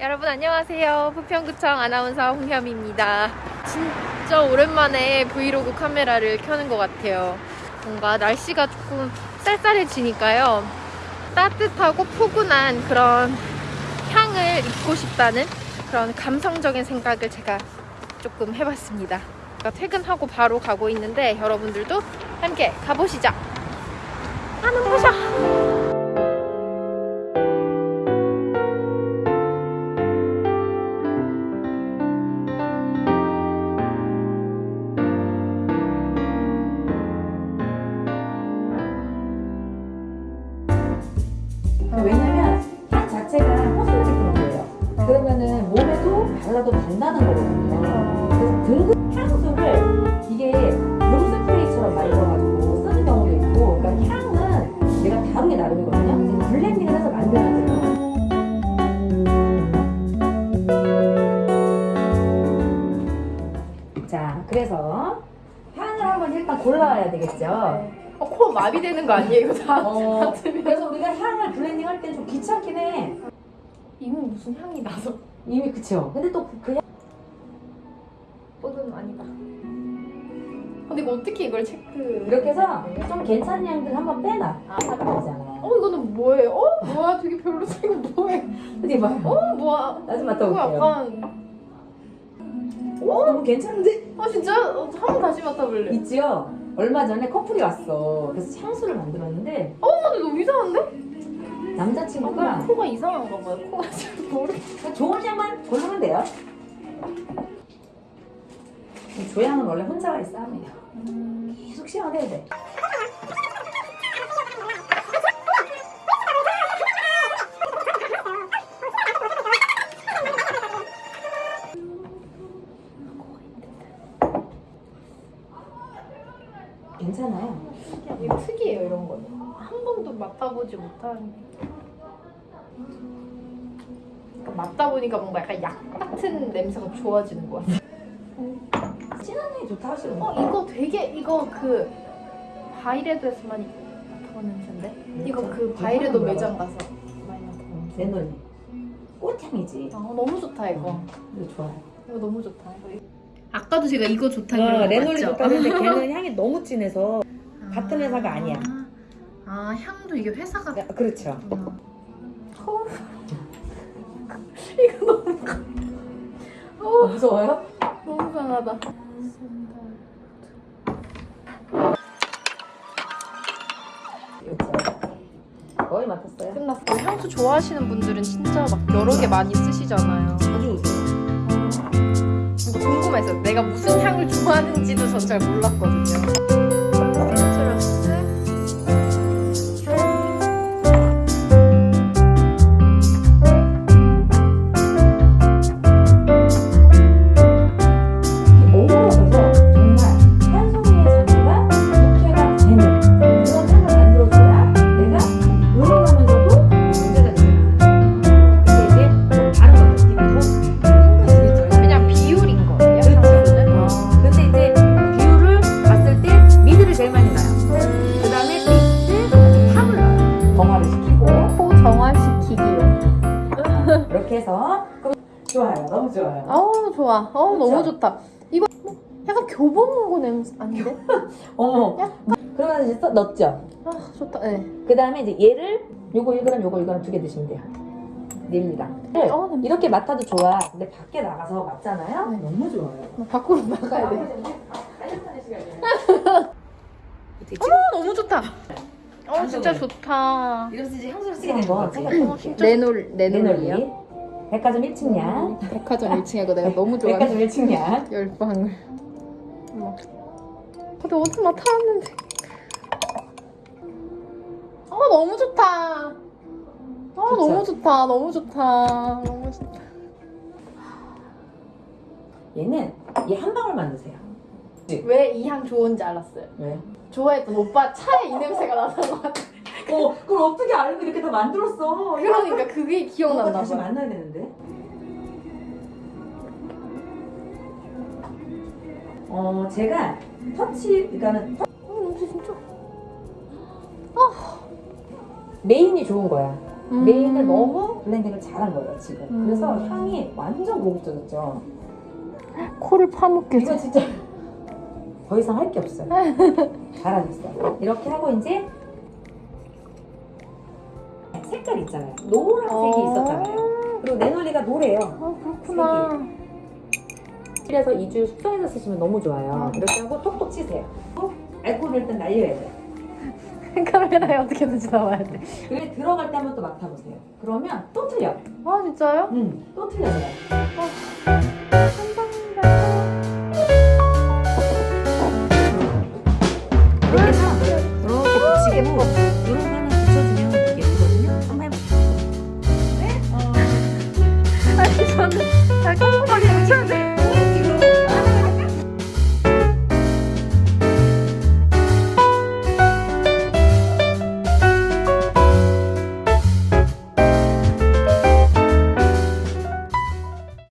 여러분 안녕하세요. 부평구청 아나운서 홍현입니다. 진짜 오랜만에 브이로그 카메라를 켜는 것 같아요. 뭔가 날씨가 조금 쌀쌀해지니까요. 따뜻하고 포근한 그런 향을 입고 싶다는 그런 감성적인 생각을 제가 조금 해봤습니다. 그러니까 퇴근하고 바로 가고 있는데 여러분들도 함께 가보시죠. 아는 보셔. 왜냐면 향 자체가 cosmetic 브랜드예요. 그러면은 몸에도 발라도 된다는 거거든요. 그래서 등급 향수를 이게 룸 스프레이처럼 만들어가지고 쓰는 경우도 있고, 그러니까 향은 내가 다루기 나름이거든요. 그래서 블렌딩을 해서 만들어야 돼요. 자, 그래서 향을 한번 일단 골라와야 되겠죠. 어, 코 마비되는 거 아니에요? 이거 다 어. 그래서 우리가 향을 블렌딩 할 때 좀 귀찮긴 해. 이미 무슨 향이 나서 이미 그쵸. 근데 또 그 향. 뽀는 아니다. 근데 이거 어떻게 이걸 체크? 이렇게 해서 좀 괜찮은 향들 한번 빼놔. 아, 사면 되잖아. 어 이거는 뭐예요? 어 뭐야? 되게 별로다 이거 뭐해? 어디 봐. 어 뭐야? 나좀 이거 맡아 볼게요. 약간 오, 너무 괜찮은데? 아 진짜 어, 한번 다시 맡아볼래. 있지요? 얼마 전에 커플이 왔어. 그래서 향수를 만들었는데 어 근데 너무 이상한데? 남자친구가 코가 이상한가 봐요. 코가 잘 모르겠어. 좋은 향만 고르면 돼요. 이 조향은 원래 혼자와의 싸움이에요. 계속 시연해야 돼. 괜찮아요. 이거 특이해요 이런 거는. 한 번도 맡아보지 못한. 그러니까 맡다 보니까 뭔가 약간 약 같은 냄새가 좋아지는 것 같아. 진한 향이 좋다 하시는 어 이거 되게 이거 그 바이레도에서만 맡아본 냄새인데? 이거 그 바이레도 매장 가서 많이 맡아본 내 눈이 꽃향이지. 아 너무 좋다 이거 이거 좋아요. 이거 너무 좋다 이거. 아까도 제가 이거 좋다 그런 거 어, 맞죠? 좋다는데 걔는 향이 너무 진해서 같은 회사가 아니야. 아 향도 이게 회사가 야, 그렇죠. 어. 이거 너무 어, 무서워요? 너무 강하다 그렇죠. 거의 맡았어요. 끝났어 향수 좋아하시는 분들은 진짜 막 여러 개 많이 쓰시잖아요 궁금해서 내가 무슨 향을 좋아하는지도 전 잘 몰랐거든요. 해서 그럼 좋아요. 너무 좋아요. 어우, 좋아. 어우, 너무? 좋다. 이거 뭐 약간 교보문고 냄새 아닌데? 어머. 그러면 이제 써- 넣었죠. 아, 좋다. 네. 그 다음에 이제 얘를 요거 1g 요거 1g 두 개 드시면 돼요. 닐리랑. 어, 냄새. 이렇게 맡아도 좋아. 근데 밖에 나가서 맡잖아요. 네. 너무 좋아요. 나 밖으로 나가야 돼. 어, 너무 좋다. 어, 진짜 좋다. 이러면서 이제 향수를 쓰게 되는 거지. 어, 진짜 레놀, 레놀이요? 백화점 1층량. 백화점 1층이고 내가 너무 좋아해. 백화점 1층량. 열방울. 어머. 근데 어디 맡아왔는데. 아 너무 좋다. 아 너무 좋다. 너무 좋다. 너무 좋다. 얘는 얘 한 방울만 넣으세요. 왜 이 향 좋은지 알았어요. 왜? 좋아했던 오빠 차에 이 냄새가 나는 것 같아. 어, 그걸 어떻게 알고 이렇게 다 만들었어? 그러니까 그게 기억난다 다시 봐. 만나야 되는데. 어, 제가 터치, 그러니까는 터- 어, 진짜 진짜. 메인이 좋은 거야. 음. 메인을 너무 블렌딩을 잘한 거예요, 지금. 음. 그래서 향이 완전 고급져졌죠. 코를 파묻게 이거 진짜 더 이상 할 게 없어요. 잘하셨어요. 이렇게 하고 이제 색깔 있잖아요. 노란색이 어. 있었잖아요. 그리고 내놀이가 노래요. 아 어, 그렇구나. 색이. 그래서 2주 숙성해서 쓰시면 너무 좋아요. 어. 이렇게 하고 톡톡 치세요. 알코올을 일단 날려야 돼. 카메라에 어떻게 눈치 나와야 돼. 그게 들어갈 때 한번 또 맡아보세요. 그러면 또 틀려. 아 진짜요? 응, 또 틀려요. 아, 감사합니다. 이렇게 해서 이렇게 붙이게 뭐.